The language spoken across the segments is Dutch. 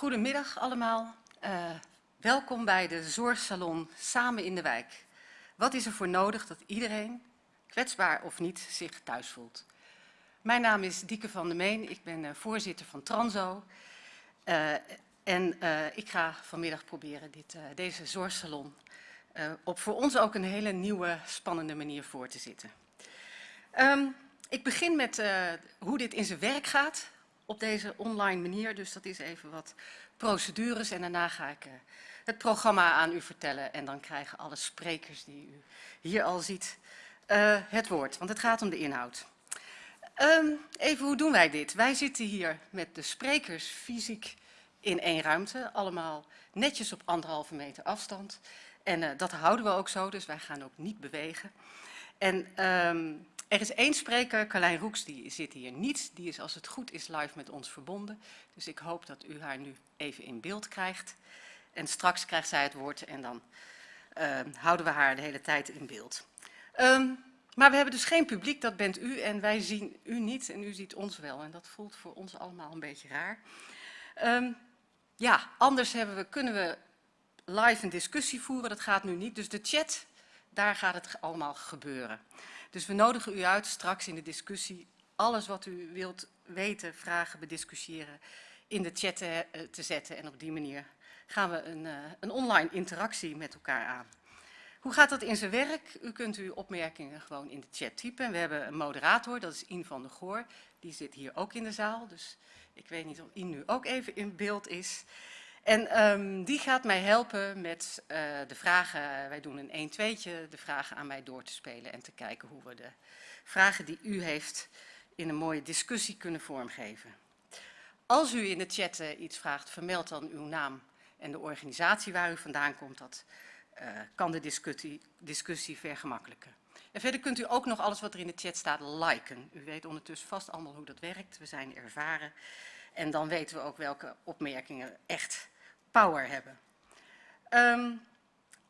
Goedemiddag allemaal. Uh, welkom bij de Zorgsalon Samen in de Wijk. Wat is er voor nodig dat iedereen, kwetsbaar of niet, zich thuis voelt? Mijn naam is Dieke van der Meen, ik ben uh, voorzitter van Transo. Uh, en ik ga vanmiddag proberen dit, deze zorgsalon op voor ons ook een hele nieuwe, spannende manier voor te zitten. Um, ik begin met hoe dit in zijn werk gaat, op deze online manier. Dus dat is even wat procedures en daarna ga ik uh, het programma aan u vertellen. En dan krijgen alle sprekers die u hier al ziet uh, het woord, want het gaat om de inhoud. Um, even, hoe doen wij dit? Wij zitten hier met de sprekers fysiek in één ruimte, allemaal netjes op anderhalve meter afstand. En uh, dat houden we ook zo, dus wij gaan ook niet bewegen. En um, er is één spreker, Carlijn Roeks, die zit hier niet. Die is als het goed is live met ons verbonden. Dus ik hoop dat u haar nu even in beeld krijgt. En straks krijgt zij het woord en dan uh, houden we haar de hele tijd in beeld. Um, maar we hebben dus geen publiek, dat bent u. En wij zien u niet en u ziet ons wel. En dat voelt voor ons allemaal een beetje raar. Um, ja, anders we, kunnen we live een discussie voeren. Dat gaat nu niet. Dus de chat, daar gaat het allemaal gebeuren. Dus we nodigen u uit straks in de discussie alles wat u wilt weten, vragen, bediscussiëren in de chat te, eh, te zetten. En op die manier gaan we een, uh, een online interactie met elkaar aan. Hoe gaat dat in zijn werk? U kunt uw opmerkingen gewoon in de chat typen. We hebben een moderator, dat is In van der Goor. Die zit hier ook in de zaal, dus ik weet niet of In nu ook even in beeld is. En um, die gaat mij helpen met uh, de vragen, wij doen een 1 2 de vragen aan mij door te spelen en te kijken hoe we de vragen die u heeft in een mooie discussie kunnen vormgeven. Als u in de chat uh, iets vraagt, vermeld dan uw naam en de organisatie waar u vandaan komt. Dat uh, kan de discussie, discussie vergemakkelijken. En verder kunt u ook nog alles wat er in de chat staat liken. U weet ondertussen vast allemaal hoe dat werkt. We zijn ervaren. En dan weten we ook welke opmerkingen echt power hebben. Um,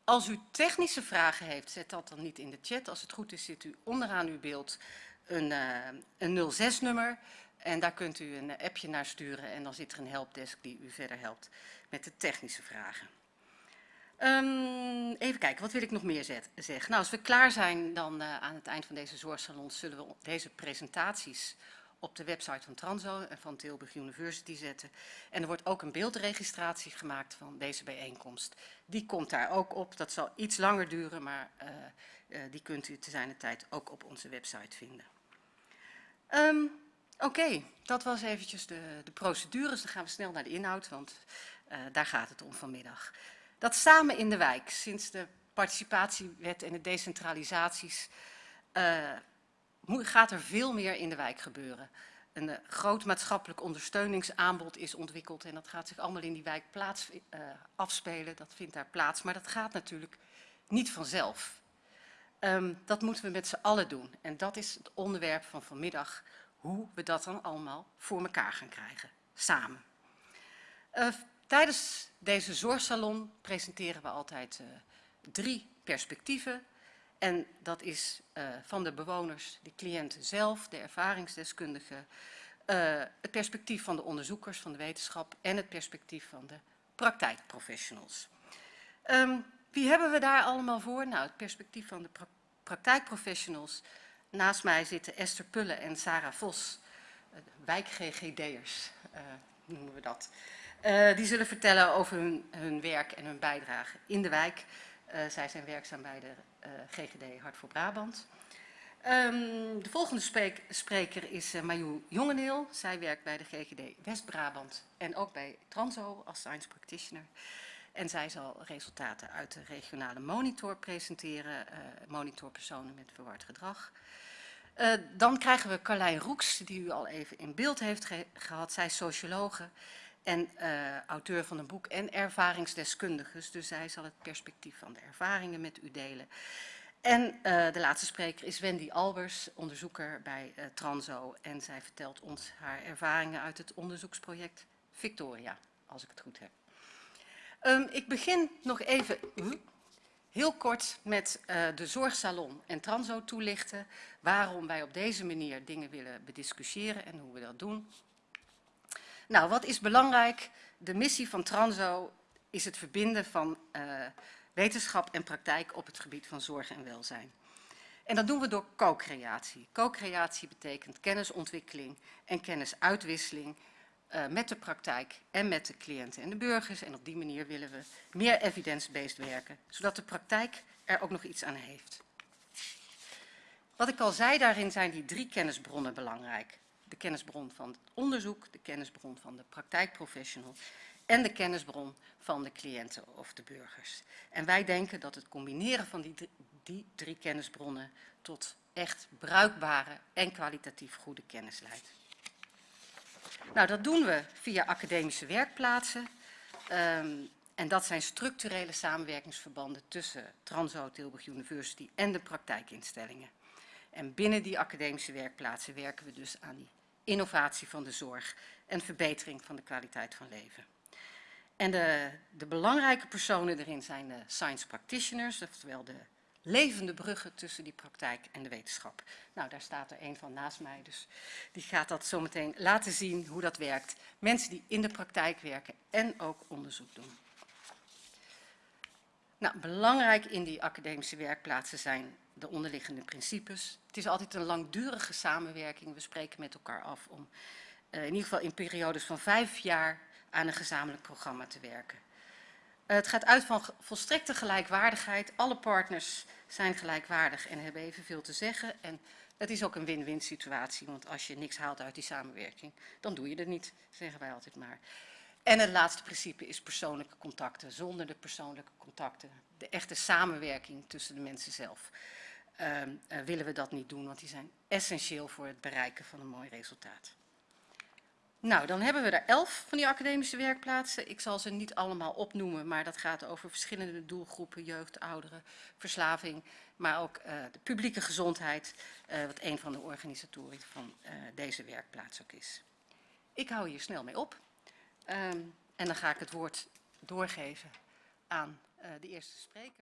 als u technische vragen heeft, zet dat dan niet in de chat. Als het goed is, zit u onderaan uw beeld een, uh, een 06-nummer. En daar kunt u een appje naar sturen en dan zit er een helpdesk die u verder helpt met de technische vragen. Um, even kijken, wat wil ik nog meer zeggen? Nou, als we klaar zijn dan uh, aan het eind van deze zorgsalon zullen we deze presentaties op de website van Transo en van Tilburg University zetten. En er wordt ook een beeldregistratie gemaakt van deze bijeenkomst. Die komt daar ook op. Dat zal iets langer duren, maar uh, uh, die kunt u te zijner tijd ook op onze website vinden. Um, Oké, dat was eventjes de, de procedures. Dan gaan we snel naar de inhoud, want uh, daar gaat het om vanmiddag. Dat samen in de wijk, sinds de participatiewet en de decentralisaties gaat er veel meer in de wijk gebeuren. Een uh, groot maatschappelijk ondersteuningsaanbod is ontwikkeld en dat gaat zich allemaal in die wijk plaats, uh, afspelen. Dat vindt daar plaats, maar dat gaat natuurlijk niet vanzelf. Um, dat moeten we met z'n allen doen en dat is het onderwerp van vanmiddag, hoe we dat dan allemaal voor elkaar gaan krijgen, samen. Uh, tijdens deze zorgsalon presenteren we altijd drie perspectieven en dat is uh, van de bewoners, de cliënten zelf, de ervaringsdeskundigen, uh, het perspectief van de onderzoekers van de wetenschap en het perspectief van de praktijkprofessionals. Um, wie hebben we daar allemaal voor? Nou, het perspectief van de pra praktijkprofessionals. Naast mij zitten Esther Pulle en Sarah Vos, uh, wijk-GGD'ers noemen we dat. Die zullen vertellen over hun, hun werk en hun bijdrage in de wijk. Zij zijn werkzaam bij de GGD Hart voor Brabant. Um, de volgende spreker is uh, Jongeneel. Zij werkt bij de GGD West-Brabant en ook bij Transo als science practitioner. En zij zal resultaten uit de regionale monitor presenteren, uh, monitorpersonen met verward gedrag. Dan krijgen we Carlijn Roeks, die u al even in beeld heeft ge gehad. Zij is sociologe en uh, auteur van een boek en ervaringsdeskundiges. Dus zij zal het perspectief van de ervaringen met u delen. En uh, de laatste spreker is Wendy Albers, onderzoeker bij uh, Transo. En zij vertelt ons haar ervaringen uit het onderzoeksproject Victoria, als ik het goed heb. Um, ik begin nog even uh, heel kort met uh, de zorgsalon en Transo toelichten. Waarom wij op deze manier dingen willen bediscussiëren en hoe we dat doen. Nou, wat is belangrijk? De missie van Transo is het verbinden van uh, wetenschap en praktijk op het gebied van zorg en welzijn. En dat doen we door co-creatie. Co-creatie betekent kennisontwikkeling en kennisuitwisseling uh, met de praktijk en met de cliënten en de burgers. En op die manier willen we meer evidence-based werken, zodat de praktijk er ook nog iets aan heeft. Wat ik al zei, daarin zijn die drie kennisbronnen belangrijk. De kennisbron van het onderzoek, de kennisbron van de praktijkprofessional en de kennisbron van de cliënten of de burgers. En wij denken dat het combineren van die, die drie kennisbronnen tot echt bruikbare en kwalitatief goede kennis leidt. Nou, dat doen we via academische werkplaatsen. Um, en dat zijn structurele samenwerkingsverbanden tussen Transo Tilburg University en de praktijkinstellingen. En binnen die academische werkplaatsen werken we dus aan die innovatie van de zorg en verbetering van de kwaliteit van leven. En de, de belangrijke personen erin zijn de science practitioners, oftewel de levende bruggen tussen die praktijk en de wetenschap. Nou, daar staat er een van naast mij, dus die gaat dat zo meteen laten zien hoe dat werkt. Mensen die in de praktijk werken en ook onderzoek doen. Nou, belangrijk in die academische werkplaatsen zijn de onderliggende principes. Het is altijd een langdurige samenwerking. We spreken met elkaar af om uh, in ieder geval in periodes van vijf jaar aan een gezamenlijk programma te werken. Uh, het gaat uit van volstrekte gelijkwaardigheid. Alle partners zijn gelijkwaardig en hebben evenveel te zeggen. En het is ook een win-win situatie, want als je niks haalt uit die samenwerking, dan doe je het niet, zeggen wij altijd maar. En het laatste principe is persoonlijke contacten. Zonder de persoonlijke contacten, de echte samenwerking tussen de mensen zelf, uh, uh, willen we dat niet doen, want die zijn essentieel voor het bereiken van een mooi resultaat. Nou, dan hebben we er elf van die academische werkplaatsen. Ik zal ze niet allemaal opnoemen, maar dat gaat over verschillende doelgroepen, jeugd, ouderen, verslaving, maar ook uh, de publieke gezondheid, uh, wat een van de organisatoren van deze werkplaats ook is. Ik hou hier snel mee op um, en dan ga ik het woord doorgeven aan de eerste spreker.